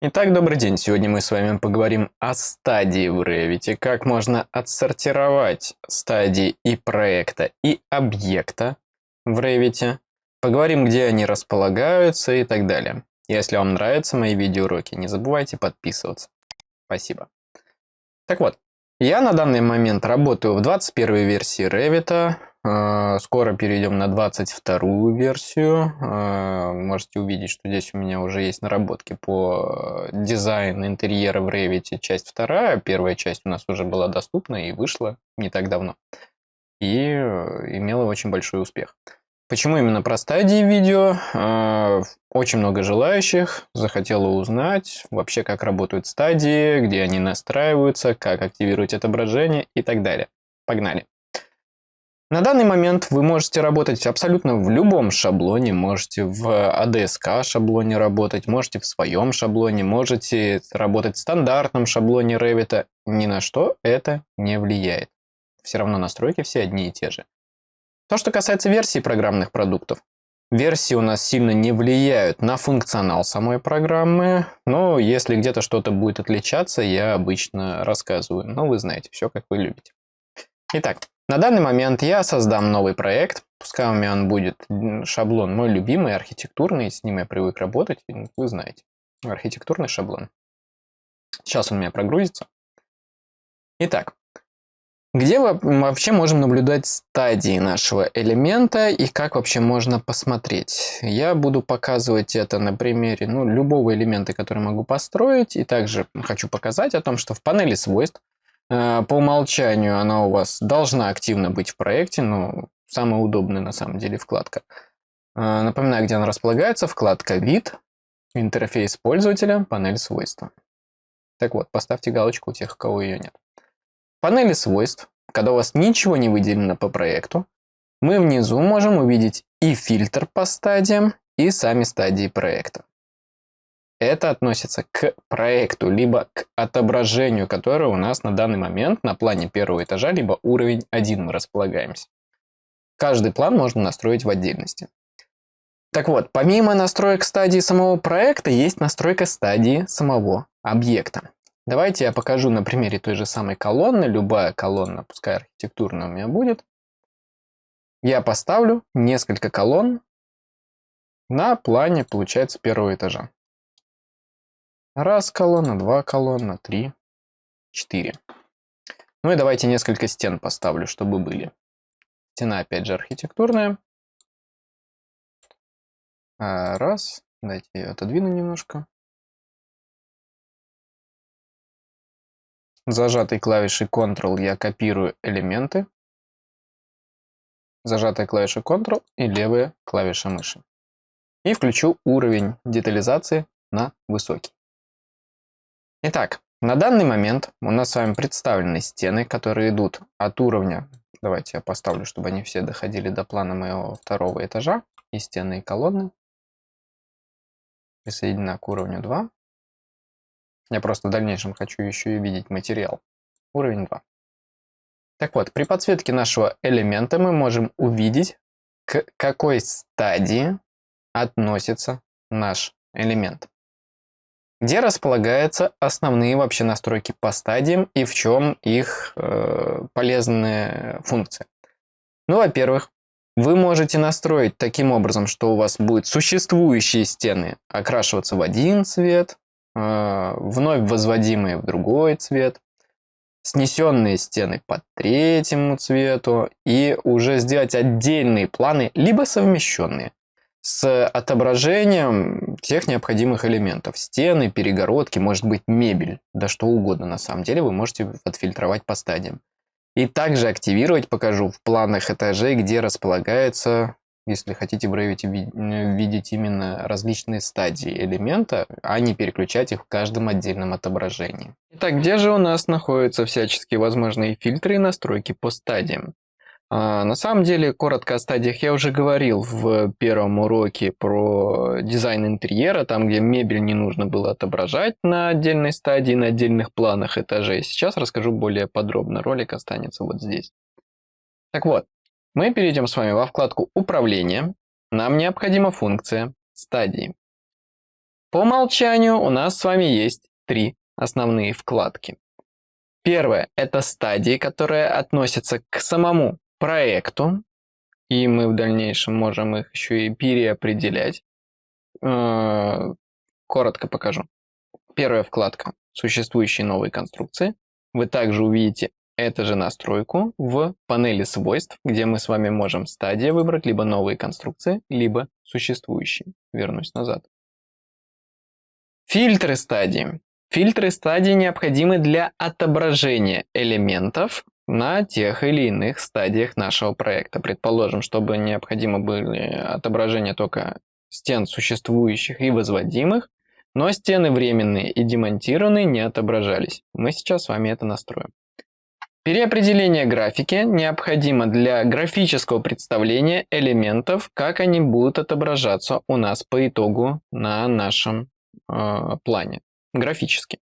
Итак, добрый день. Сегодня мы с вами поговорим о стадии в Revit, как можно отсортировать стадии и проекта, и объекта в Revit. Поговорим, где они располагаются и так далее. Если вам нравятся мои видеоуроки, не забывайте подписываться. Спасибо. Так вот, я на данный момент работаю в 21 версии Revit, скоро перейдем на 22 версию. А, можете увидеть, что здесь у меня уже есть наработки по дизайну интерьера в Revit. Часть вторая. Первая часть у нас уже была доступна и вышла не так давно. И э, имела очень большой успех. Почему именно про стадии видео? Очень много желающих захотело узнать вообще, как работают стадии, где они настраиваются, как активировать отображение и так далее. Погнали! На данный момент вы можете работать абсолютно в любом шаблоне, можете в ADSK шаблоне работать, можете в своем шаблоне, можете работать в стандартном шаблоне Revit. Ни на что это не влияет. Все равно настройки все одни и те же. То, что касается версий программных продуктов. Версии у нас сильно не влияют на функционал самой программы, но если где-то что-то будет отличаться, я обычно рассказываю. Но вы знаете, все как вы любите. Итак, на данный момент я создам новый проект, пускай у меня он будет шаблон мой любимый, архитектурный, с ним я привык работать, вы знаете, архитектурный шаблон. Сейчас он у меня прогрузится. Итак, где мы вообще можем наблюдать стадии нашего элемента и как вообще можно посмотреть? Я буду показывать это на примере ну, любого элемента, который могу построить. И также хочу показать о том, что в панели свойств по умолчанию она у вас должна активно быть в проекте, но самая удобная на самом деле вкладка. Э, напоминаю, где она располагается. Вкладка «Вид», интерфейс пользователя, панель свойства. Так вот, поставьте галочку у тех, у кого ее нет. В панели свойств, когда у вас ничего не выделено по проекту, мы внизу можем увидеть и фильтр по стадиям, и сами стадии проекта. Это относится к проекту, либо к отображению, которое у нас на данный момент на плане первого этажа, либо уровень 1 мы располагаемся. Каждый план можно настроить в отдельности. Так вот, помимо настроек стадии самого проекта, есть настройка стадии самого объекта. Давайте я покажу на примере той же самой колонны. Любая колонна, пускай архитектурная у меня будет. Я поставлю несколько колонн на плане, получается, первого этажа. Раз колонна, два колонна, три, четыре. Ну и давайте несколько стен поставлю, чтобы были. Стена опять же архитектурная. А, раз. Дайте ее отодвину немножко. Зажатой клавишей Ctrl я копирую элементы. Зажатой клавишей Ctrl и левая клавиша мыши. И включу уровень детализации на высокий. Итак, на данный момент у нас с вами представлены стены, которые идут от уровня, давайте я поставлю, чтобы они все доходили до плана моего второго этажа, и стены и колонны. Присоединена к уровню 2. Я просто в дальнейшем хочу еще и видеть материал. Уровень 2. Так вот, при подсветке нашего элемента мы можем увидеть, к какой стадии относится наш элемент где располагаются основные вообще настройки по стадиям и в чем их э, полезные функции. Ну, во-первых, вы можете настроить таким образом, что у вас будут существующие стены окрашиваться в один цвет, э, вновь возводимые в другой цвет, снесенные стены по третьему цвету и уже сделать отдельные планы, либо совмещенные с отображением всех необходимых элементов. Стены, перегородки, может быть мебель, да что угодно на самом деле вы можете отфильтровать по стадиям. И также активировать покажу в планах этажей, где располагается, если хотите в видеть именно различные стадии элемента, а не переключать их в каждом отдельном отображении. Итак, где же у нас находятся всяческие возможные фильтры и настройки по стадиям? А, на самом деле, коротко о стадиях я уже говорил в первом уроке про дизайн интерьера, там, где мебель не нужно было отображать на отдельной стадии, на отдельных планах этажей. Сейчас расскажу более подробно, ролик останется вот здесь. Так вот, мы перейдем с вами во вкладку «Управление». Нам необходима функция «Стадии». По умолчанию у нас с вами есть три основные вкладки. Первое – это стадии, которые относятся к самому проекту, и мы в дальнейшем можем их еще и переопределять. Э, коротко покажу. Первая вкладка – существующие новые конструкции. Вы также увидите эту же настройку в панели свойств, где мы с вами можем стадия выбрать либо новые конструкции, либо существующие. Вернусь назад. Фильтры стадии. Фильтры стадии необходимы для отображения элементов на тех или иных стадиях нашего проекта. Предположим, чтобы необходимо были отображения только стен существующих и возводимых, но стены временные и демонтированные не отображались. Мы сейчас с вами это настроим. Переопределение графики необходимо для графического представления элементов, как они будут отображаться у нас по итогу на нашем э, плане, графически.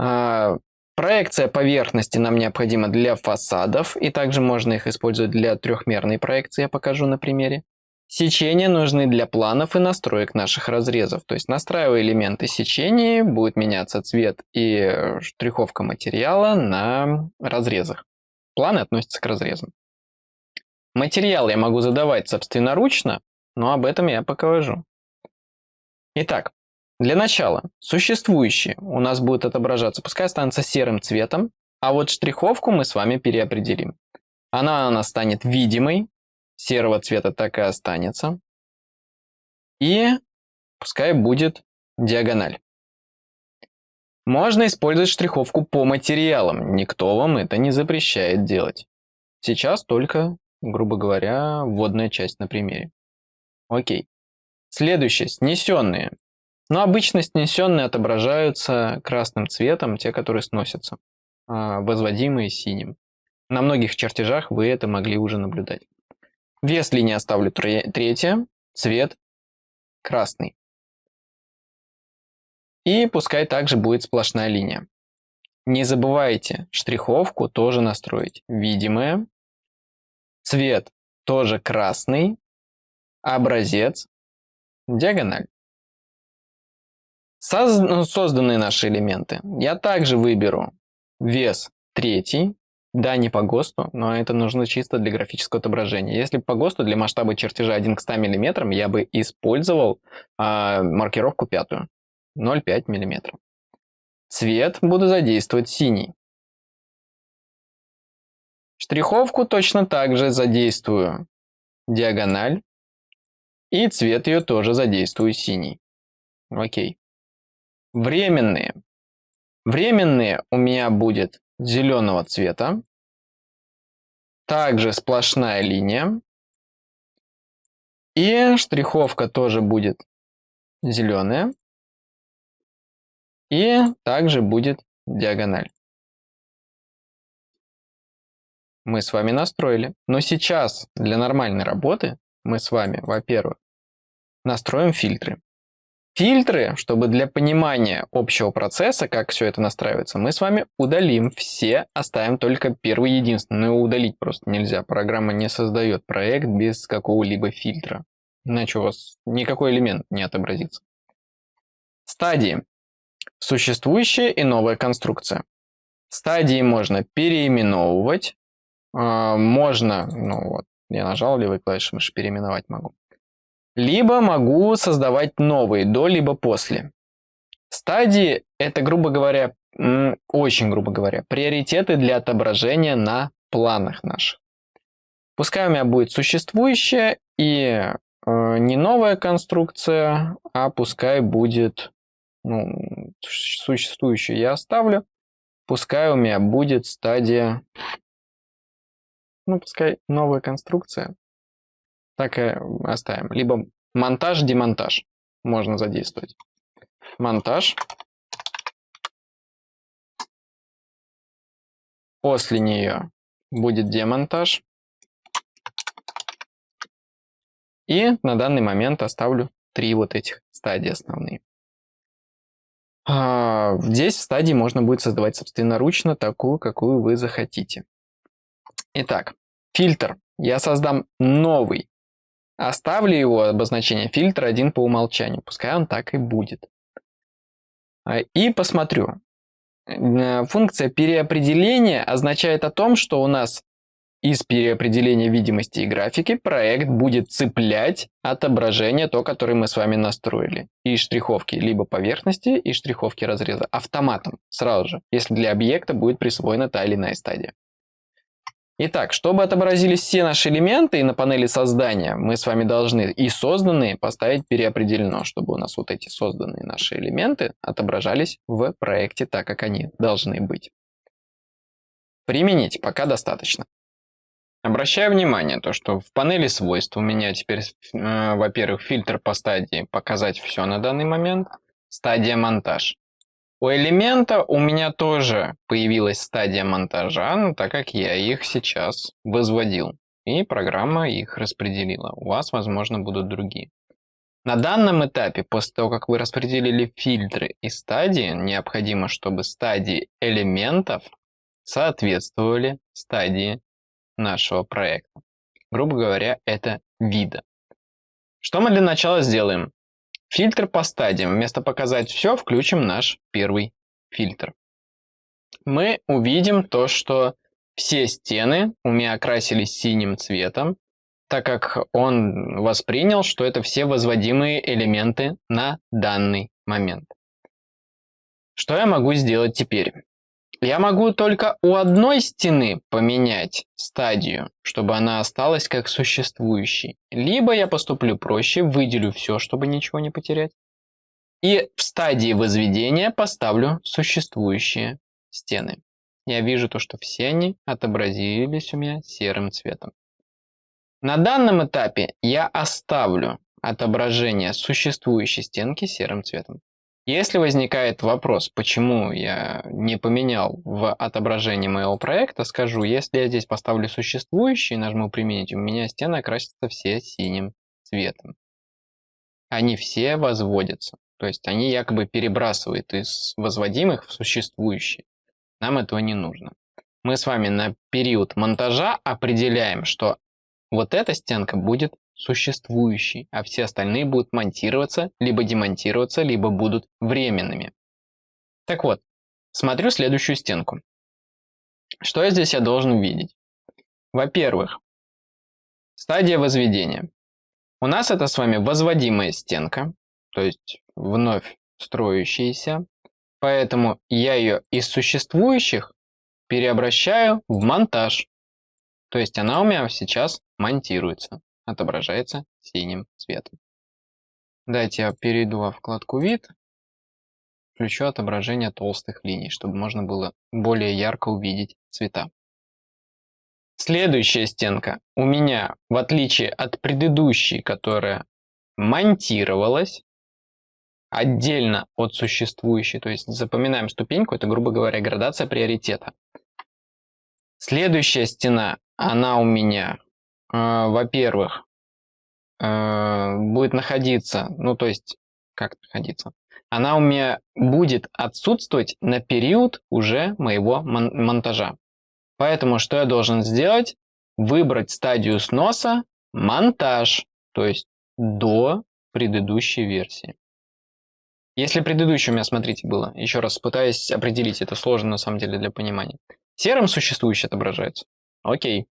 Э, проекция поверхности нам необходима для фасадов, и также можно их использовать для трехмерной проекции, я покажу на примере. Сечения нужны для планов и настроек наших разрезов. То есть настраивая элементы сечения, будет меняться цвет и штриховка материала на разрезах. Планы относятся к разрезам. Материал я могу задавать собственноручно, но об этом я покажу. Итак, для начала существующие у нас будут отображаться, пускай останутся серым цветом, а вот штриховку мы с вами переопределим. Она у нас станет видимой, серого цвета так и останется. И пускай будет диагональ. Можно использовать штриховку по материалам, никто вам это не запрещает делать. Сейчас только, грубо говоря, вводная часть на примере. Окей. Следующее, снесенные. Но обычно снесенные отображаются красным цветом, те, которые сносятся, а возводимые синим. На многих чертежах вы это могли уже наблюдать. Вес линии оставлю третье, цвет красный. И пускай также будет сплошная линия. Не забывайте штриховку тоже настроить. Видимая. Цвет тоже красный. Образец. Диагональ. Ну, созданные наши элементы. Я также выберу вес третий. Да, не по ГОСТу, но это нужно чисто для графического отображения. Если по ГОСТу для масштаба чертежа 1 к 100 мм, я бы использовал э, маркировку пятую, 0,5 мм. Цвет буду задействовать синий. Штриховку точно так же задействую диагональ. И цвет ее тоже задействую синий. Окей. Временные. Временные у меня будет зеленого цвета. Также сплошная линия. И штриховка тоже будет зеленая. И также будет диагональ. Мы с вами настроили. Но сейчас для нормальной работы мы с вами, во-первых, настроим фильтры. Фильтры, чтобы для понимания общего процесса, как все это настраивается, мы с вами удалим все, оставим только первый единственный. Но удалить просто нельзя. Программа не создает проект без какого-либо фильтра. Иначе у вас никакой элемент не отобразится. Стадии. Существующая и новая конструкция. Стадии можно переименовывать. А, можно, ну вот, я нажал левой клавишей мыши, переименовать могу. Либо могу создавать новые до, либо после. Стадии – это, грубо говоря, очень грубо говоря, приоритеты для отображения на планах наших. Пускай у меня будет существующая и э, не новая конструкция, а пускай будет ну, существующую я оставлю. Пускай у меня будет стадия, ну пускай новая конструкция так и оставим. Либо монтаж, демонтаж можно задействовать. Монтаж. После нее будет демонтаж. И на данный момент оставлю три вот этих стадии основные. А, здесь стадии можно будет создавать собственноручно такую, какую вы захотите. Итак, фильтр. Я создам новый оставлю его обозначение фильтр 1 по умолчанию, пускай он так и будет. А, и посмотрю. Э, функция переопределения означает о том, что у нас из переопределения видимости и графики проект будет цеплять отображение, то, которое мы с вами настроили. И штриховки либо поверхности, и штриховки разреза автоматом, сразу же, если для объекта будет присвоена та или иная стадия. Итак, чтобы отобразились все наши элементы на панели создания, мы с вами должны и созданные поставить переопределено, чтобы у нас вот эти созданные наши элементы отображались в проекте так, как они должны быть. Применить пока достаточно. Обращаю внимание, то, что в панели свойств у меня теперь, э, во-первых, фильтр по стадии «Показать все на данный момент», стадия «Монтаж». У элемента у меня тоже появилась стадия монтажа, ну, так как я их сейчас возводил. И программа их распределила. У вас, возможно, будут другие. На данном этапе, после того, как вы распределили фильтры и стадии, необходимо, чтобы стадии элементов соответствовали стадии нашего проекта. Грубо говоря, это вида. Что мы для начала сделаем? Фильтр по стадиям. Вместо показать все, включим наш первый фильтр. Мы увидим то, что все стены у меня окрасились синим цветом, так как он воспринял, что это все возводимые элементы на данный момент. Что я могу сделать теперь? Я могу только у одной стены поменять стадию, чтобы она осталась как существующей. Либо я поступлю проще, выделю все, чтобы ничего не потерять. И в стадии возведения поставлю существующие стены. Я вижу то, что все они отобразились у меня серым цветом. На данном этапе я оставлю отображение существующей стенки серым цветом. Если возникает вопрос, почему я не поменял в отображении моего проекта, скажу, если я здесь поставлю существующий и нажму «Применить», у меня стены окрасятся все синим цветом. Они все возводятся. То есть они якобы перебрасывают из возводимых в существующие. Нам этого не нужно. Мы с вами на период монтажа определяем, что вот эта стенка будет существующий, а все остальные будут монтироваться, либо демонтироваться, либо будут временными. Так вот, смотрю следующую стенку. Что я здесь я должен увидеть? Во-первых, стадия возведения. У нас это с вами возводимая стенка, то есть вновь строящаяся, поэтому я ее из существующих переобращаю в монтаж. То есть она у меня сейчас монтируется отображается синим цветом. Дайте я перейду во вкладку «Вид», включу отображение толстых линий, чтобы можно было более ярко увидеть цвета. Следующая стенка у меня, в отличие от предыдущей, которая монтировалась отдельно от существующей, то есть запоминаем ступеньку, это, грубо говоря, градация приоритета. Следующая стена, она у меня во-первых, э, будет находиться, ну то есть, как находиться? Она у меня будет отсутствовать на период уже моего мон монтажа. Поэтому что я должен сделать? Выбрать стадию сноса монтаж, то есть до предыдущей версии. Если предыдущая у меня, смотрите, было, еще раз пытаюсь определить, это сложно на самом деле для понимания. Серым существующий отображается. Окей.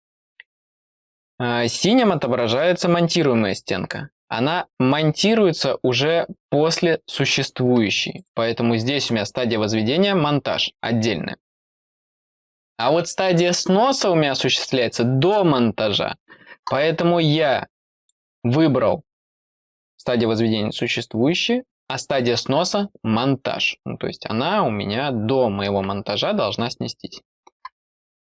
А, синим отображается монтируемая стенка. Она монтируется уже после существующей, поэтому здесь у меня стадия возведения монтаж отдельная. А вот стадия сноса у меня осуществляется до монтажа, поэтому я выбрал стадия возведения существующей, а стадия сноса монтаж. Ну, то есть она у меня до моего монтажа должна снестись.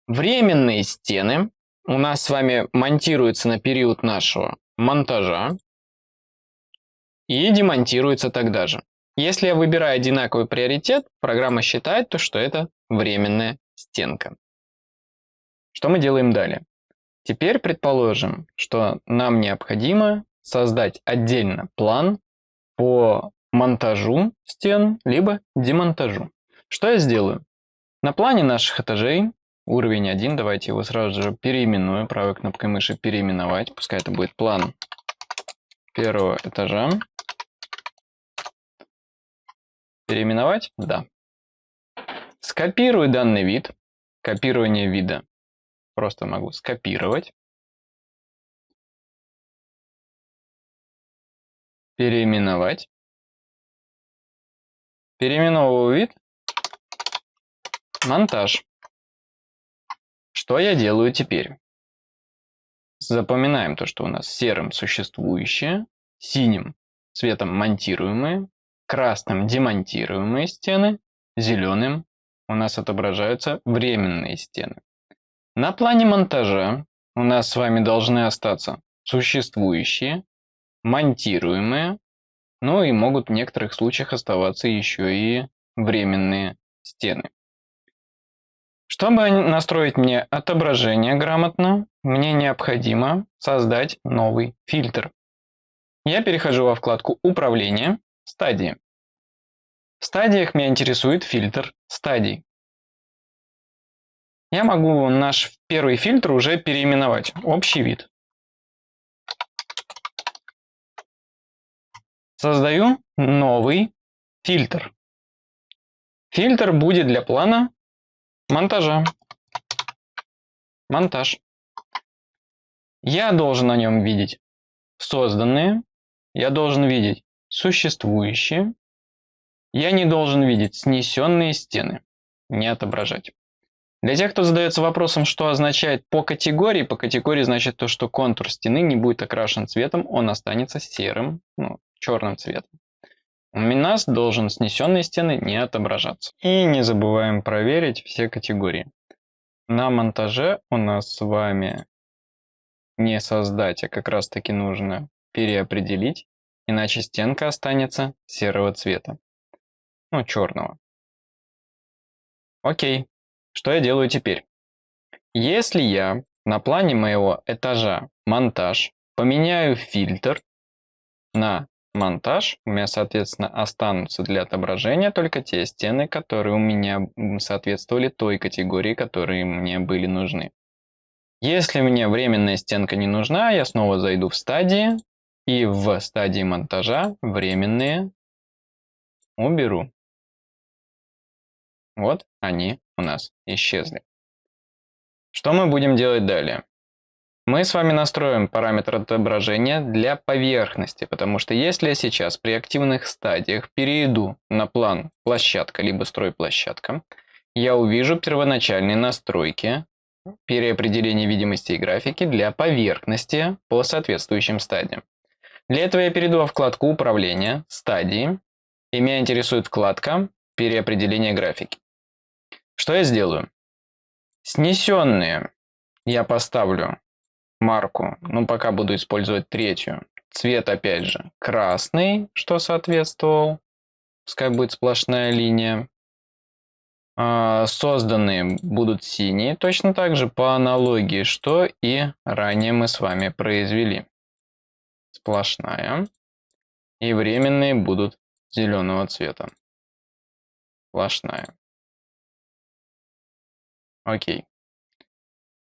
Временные стены у нас с вами монтируется на период нашего монтажа и демонтируется тогда же. Если я выбираю одинаковый приоритет, программа считает, то, что это временная стенка. Что мы делаем далее? Теперь предположим, что нам необходимо создать отдельно план по монтажу стен, либо демонтажу. Что я сделаю? На плане наших этажей Уровень 1, давайте его сразу же переименуем, правой кнопкой мыши переименовать, пускай это будет план первого этажа. Переименовать? Да. Скопирую данный вид. Копирование вида. Просто могу скопировать. Переименовать. Переименовываю вид. Монтаж. Что я делаю теперь? Запоминаем то, что у нас серым существующие, синим цветом монтируемые, красным демонтируемые стены, зеленым у нас отображаются временные стены. На плане монтажа у нас с вами должны остаться существующие, монтируемые, ну и могут в некоторых случаях оставаться еще и временные стены. Чтобы настроить мне отображение грамотно, мне необходимо создать новый фильтр. Я перехожу во вкладку «Управление», «Стадии». В стадиях меня интересует фильтр стадий. Я могу наш первый фильтр уже переименовать. Общий вид. Создаю новый фильтр. Фильтр будет для плана монтажа. Монтаж. Я должен на нем видеть созданные, я должен видеть существующие, я не должен видеть снесенные стены, не отображать. Для тех, кто задается вопросом, что означает по категории, по категории значит то, что контур стены не будет окрашен цветом, он останется серым, ну, черным цветом. У нас должен снесенные стены не отображаться. И не забываем проверить все категории. На монтаже у нас с вами не создать, а как раз таки нужно переопределить, иначе стенка останется серого цвета. Ну, черного. Окей, что я делаю теперь? Если я на плане моего этажа монтаж поменяю фильтр на монтаж, у меня, соответственно, останутся для отображения только те стены, которые у меня соответствовали той категории, которые мне были нужны. Если мне временная стенка не нужна, я снова зайду в стадии и в стадии монтажа временные уберу. Вот они у нас исчезли. Что мы будем делать далее? Мы с вами настроим параметр отображения для поверхности, потому что если я сейчас при активных стадиях перейду на план площадка либо стройплощадка, я увижу первоначальные настройки переопределения видимости и графики для поверхности по соответствующим стадиям. Для этого я перейду во вкладку управления, стадии, и меня интересует вкладка переопределения графики. Что я сделаю? Снесенные я поставлю марку, ну пока буду использовать третью. Цвет опять же красный, что соответствовал. Пускай будет сплошная линия. А, созданные будут синие, точно так же по аналогии, что и ранее мы с вами произвели. Сплошная. И временные будут зеленого цвета. Сплошная. Окей.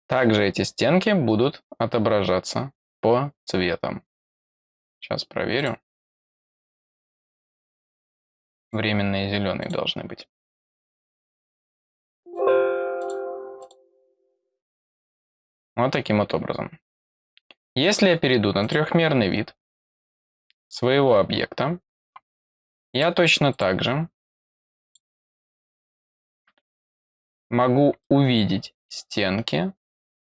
Также эти стенки будут отображаться по цветам. Сейчас проверю. Временные зеленые должны быть. Вот таким вот образом. Если я перейду на трехмерный вид своего объекта, я точно так же могу увидеть стенки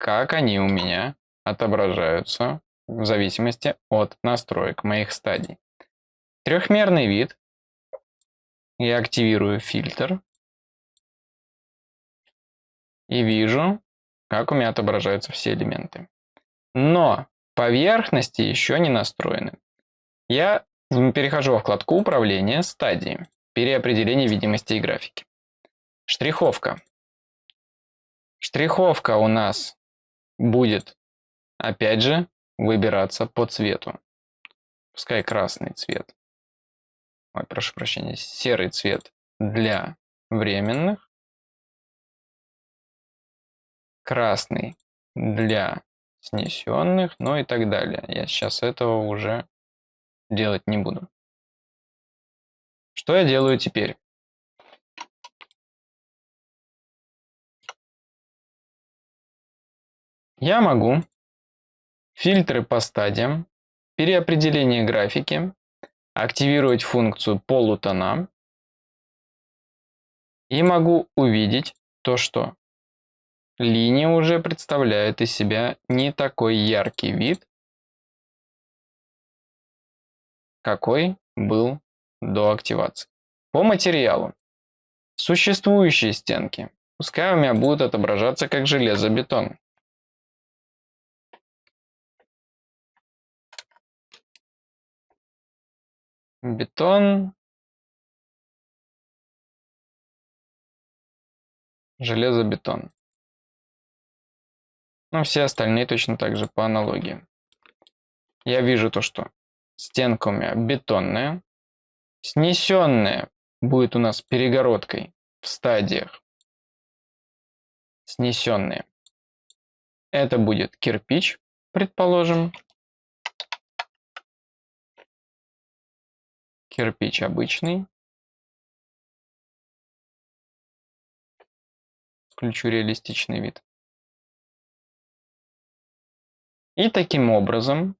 как они у меня отображаются в зависимости от настроек моих стадий. Трехмерный вид. Я активирую фильтр. И вижу, как у меня отображаются все элементы. Но поверхности еще не настроены. Я перехожу во вкладку управления стадии, переопределение видимости и графики. Штриховка. Штриховка у нас будет, опять же, выбираться по цвету. Пускай красный цвет. Ой, прошу прощения, серый цвет для временных. Красный для снесенных, ну и так далее. Я сейчас этого уже делать не буду. Что я делаю теперь? Я могу фильтры по стадиям, переопределение графики, активировать функцию полутона и могу увидеть то, что линия уже представляет из себя не такой яркий вид, какой был до активации. По материалу. Существующие стенки. Пускай у меня будут отображаться как железобетон. Бетон. Железобетон. Ну, все остальные точно так же по аналогии. Я вижу то, что стенка у меня бетонная. Снесенная будет у нас перегородкой в стадиях. Снесенные. Это будет кирпич, предположим. Кирпич обычный. Включу реалистичный вид. И таким образом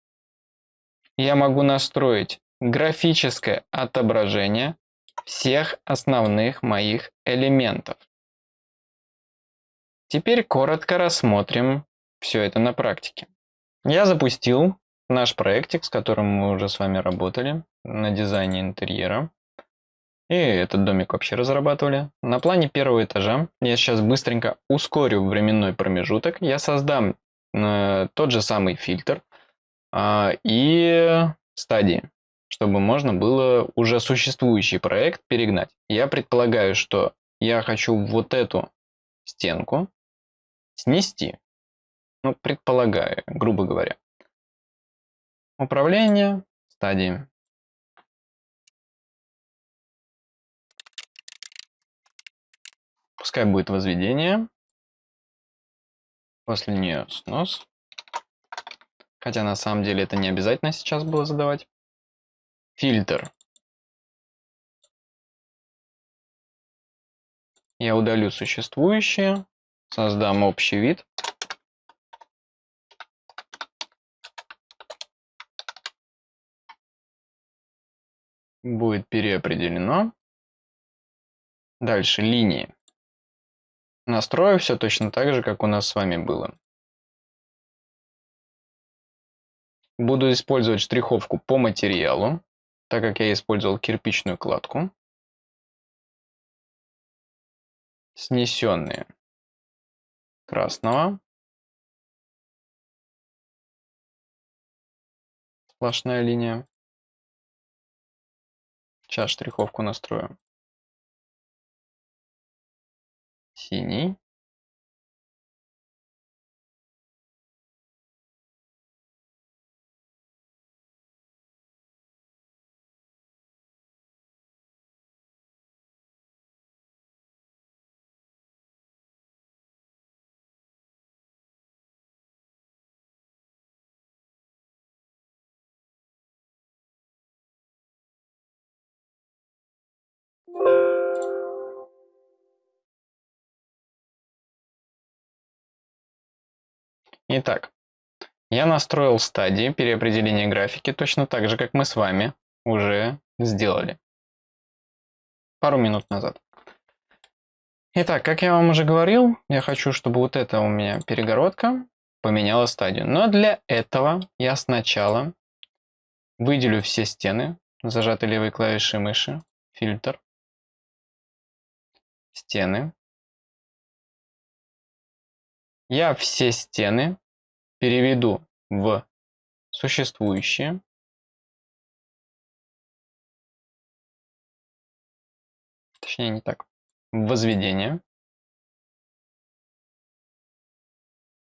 я могу настроить графическое отображение всех основных моих элементов. Теперь коротко рассмотрим все это на практике. Я запустил наш проектик, с которым мы уже с вами работали на дизайне интерьера. И этот домик вообще разрабатывали. На плане первого этажа я сейчас быстренько ускорю временной промежуток. Я создам э, тот же самый фильтр э, и стадии, чтобы можно было уже существующий проект перегнать. Я предполагаю, что я хочу вот эту стенку снести. Ну, предполагаю, грубо говоря. Управление, стадии. Пускай будет возведение. После нее снос. Хотя на самом деле это не обязательно сейчас было задавать. Фильтр. Я удалю существующие, создам общий вид. Будет переопределено. Дальше линии. Настрою все точно так же, как у нас с вами было. Буду использовать штриховку по материалу, так как я использовал кирпичную кладку. Снесенные красного. Сплошная линия. Сейчас штриховку настрою. Синий. Итак, я настроил стадии переопределения графики точно так же, как мы с вами уже сделали пару минут назад. Итак, как я вам уже говорил, я хочу, чтобы вот эта у меня перегородка поменяла стадию. Но для этого я сначала выделю все стены, зажатой левой клавишей мыши, фильтр, стены. Я все стены переведу в существующие. Точнее, не так. В возведение.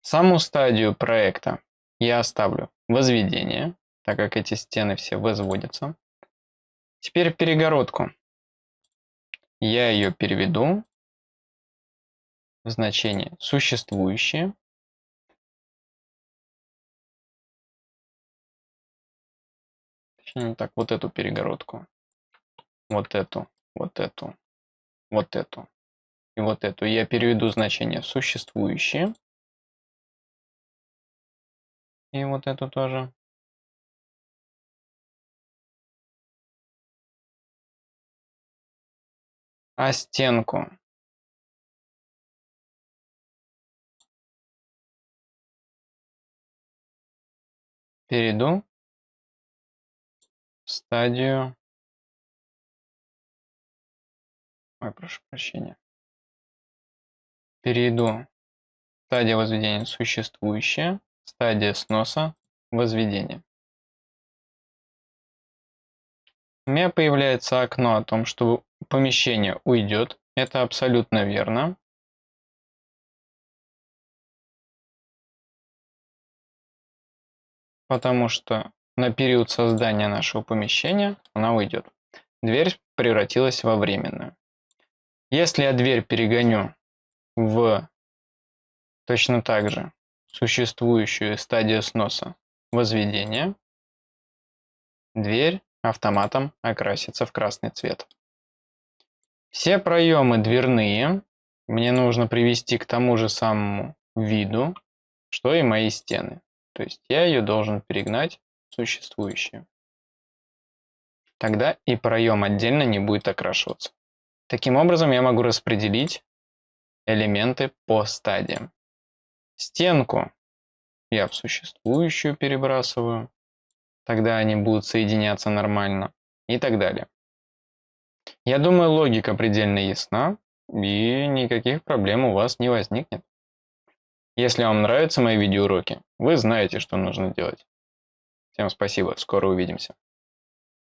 Саму стадию проекта я оставлю возведение, так как эти стены все возводятся. Теперь перегородку. Я ее переведу в значение существующие. Так, вот эту перегородку. Вот эту, вот эту, вот эту и вот эту. Я переведу значение существующие. И вот эту тоже. А стенку перейду в стадию... Ой, прошу прощения. Перейду стадия возведения существующая, стадия сноса, возведения. У меня появляется окно о том, что помещение уйдет. Это абсолютно верно. потому что на период создания нашего помещения она уйдет. Дверь превратилась во временную. Если я дверь перегоню в точно так же существующую стадию сноса возведения, дверь автоматом окрасится в красный цвет. Все проемы дверные мне нужно привести к тому же самому виду, что и мои стены. То есть я ее должен перегнать в существующую. Тогда и проем отдельно не будет окрашиваться. Таким образом я могу распределить элементы по стадиям. Стенку я в существующую перебрасываю, тогда они будут соединяться нормально и так далее. Я думаю, логика предельно ясна, и никаких проблем у вас не возникнет. Если вам нравятся мои видеоуроки, вы знаете, что нужно делать. Всем спасибо, скоро увидимся.